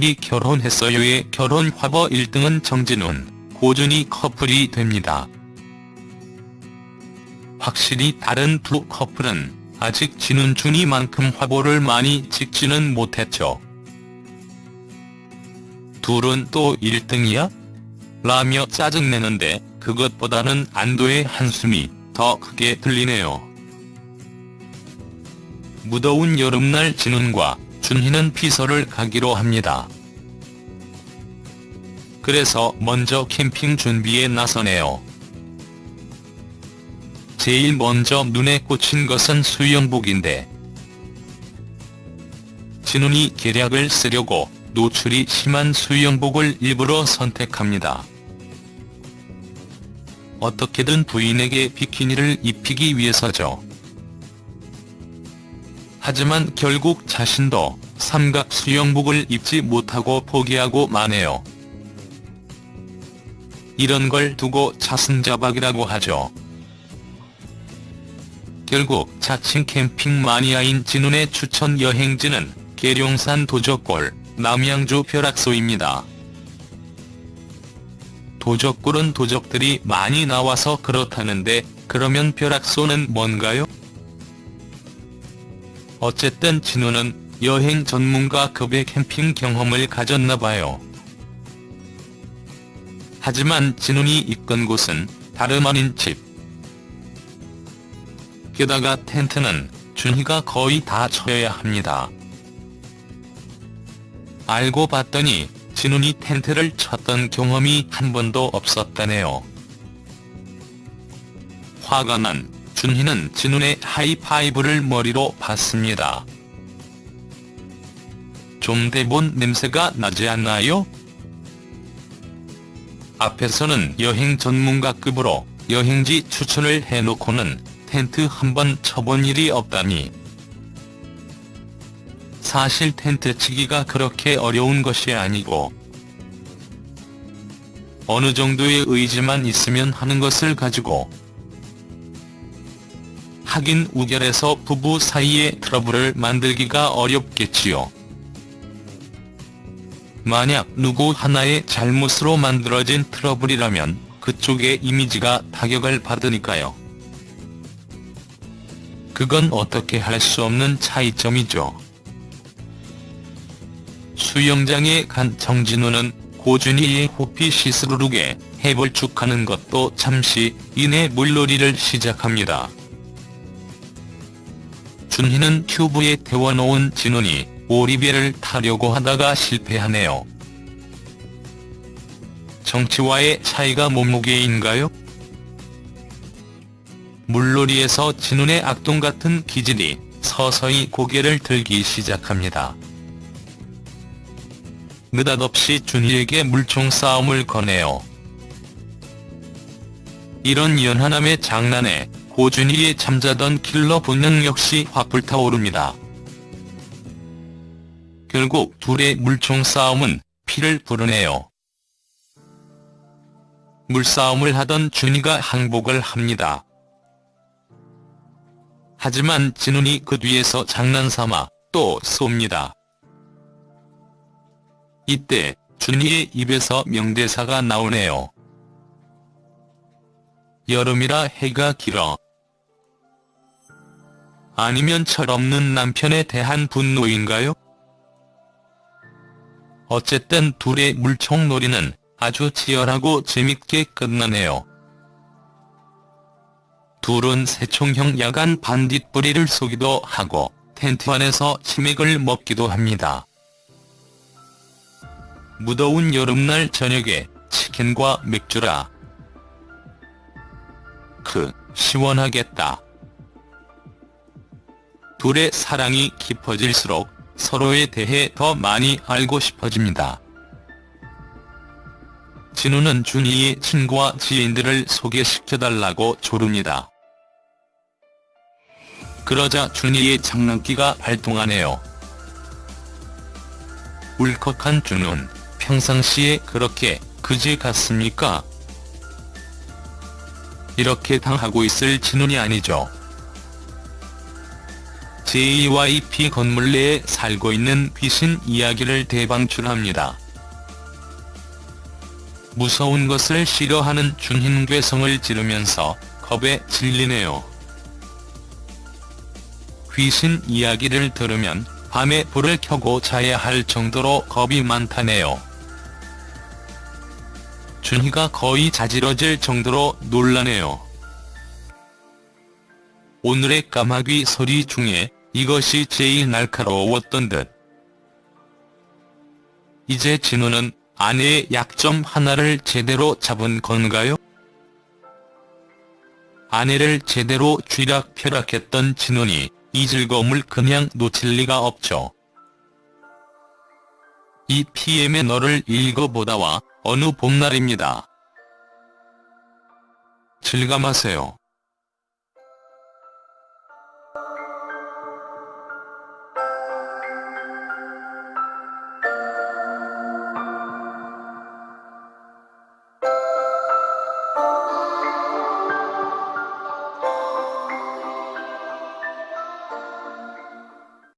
둘이 결혼했어요의 결혼 화보 1등은 정진훈, 고준희 커플이 됩니다. 확실히 다른 두 커플은 아직 진훈 준이만큼 화보를 많이 찍지는 못했죠. 둘은 또 1등이야? 라며 짜증내는데 그것보다는 안도의 한숨이 더 크게 들리네요. 무더운 여름날 진훈과 준희는 피서를 가기로 합니다. 그래서 먼저 캠핑 준비에 나서네요. 제일 먼저 눈에 꽂힌 것은 수영복인데 진훈이 계략을 쓰려고 노출이 심한 수영복을 일부러 선택합니다. 어떻게든 부인에게 비키니를 입히기 위해서죠. 하지만 결국 자신도 삼각 수영복을 입지 못하고 포기하고 마네요. 이런 걸 두고 자승자박이라고 하죠. 결국 자칭 캠핑 마니아인 진훈의 추천 여행지는 계룡산 도적골, 남양주 벼락소입니다. 도적골은 도적들이 많이 나와서 그렇다는데 그러면 벼락소는 뭔가요? 어쨌든 진우는 여행 전문가급의 캠핑 경험을 가졌나봐요. 하지만 진훈이 이끈 곳은 다름 아닌 집. 게다가 텐트는 준희가 거의 다 쳐야 합니다. 알고 봤더니 진훈이 텐트를 쳤던 경험이 한 번도 없었다네요. 화가 난 준희는 진훈의 하이파이브를 머리로 받습니다. 좀 대본 냄새가 나지 않나요? 앞에서는 여행 전문가급으로 여행지 추천을 해놓고는 텐트 한 번 쳐본 일이 없다니. 사실 텐트 치기가 그렇게 어려운 것이 아니고 어느 정도의 의지만 있으면 하는 것을 가지고 하긴 우결해서 부부 사이에 트러블을 만들기가 어렵겠지요. 만약 누구 하나의 잘못으로 만들어진 트러블이라면 그쪽의 이미지가 타격을 받으니까요. 그건 어떻게 할 수 없는 차이점이죠. 수영장에 간 정진우는 고준희의 호피 시스루룩에 해벌쭉하는 것도 잠시 이내 물놀이를 시작합니다. 준희는 튜브에 태워놓은 진훈이 오리배를 타려고 하다가 실패하네요. 정치와의 차이가 몸무게인가요? 물놀이에서 진훈의 악동 같은 기질이 서서히 고개를 들기 시작합니다. 느닷없이 준희에게 물총 싸움을 거네요. 이런 연하남의 장난에 고준희의 잠자던 킬러 본능 역시 확 불타오릅니다. 결국 둘의 물총 싸움은 피를 부르네요. 물싸움을 하던 준희가 항복을 합니다. 하지만 진훈이 그 뒤에서 장난삼아 또 쏩니다. 이때 준희의 입에서 명대사가 나오네요. 여름이라 해가 길어. 아니면 철없는 남편에 대한 분노인가요? 어쨌든 둘의 물총놀이는 아주 치열하고 재밌게 끝나네요. 둘은 새총형 야간 반딧불이를 쏘기도 하고 텐트 안에서 치맥을 먹기도 합니다. 무더운 여름날 저녁에 치킨과 맥주라. 그 시원하겠다. 둘의 사랑이 깊어질수록 서로에 대해 더 많이 알고 싶어집니다. 진우는 준희의 친구와 지인들을 소개시켜달라고 조릅니다. 그러자 준희의 장난기가 발동하네요. 울컥한 준우는 평상시에 그렇게 그지 같습니까? 이렇게 당하고 있을 진훈이 아니죠. JYP 건물 내에 살고 있는 귀신 이야기를 대방출합니다. 무서운 것을 싫어하는 준흰괴성을 지르면서 겁에 질리네요. 귀신 이야기를 들으면 밤에 불을 켜고 자야 할 정도로 겁이 많다네요. 준희가 거의 자지러질 정도로 놀라네요. 오늘의 까마귀 소리 중에 이것이 제일 날카로웠던 듯. 이제 진호는 아내의 약점 하나를 제대로 잡은 건가요? 아내를 제대로 쥐락펴락했던 진원이 이 즐거움을 그냥 놓칠 리가 없죠. 이 PM의 너를 읽어보다와 어느 봄날입니다. 즐감하세요.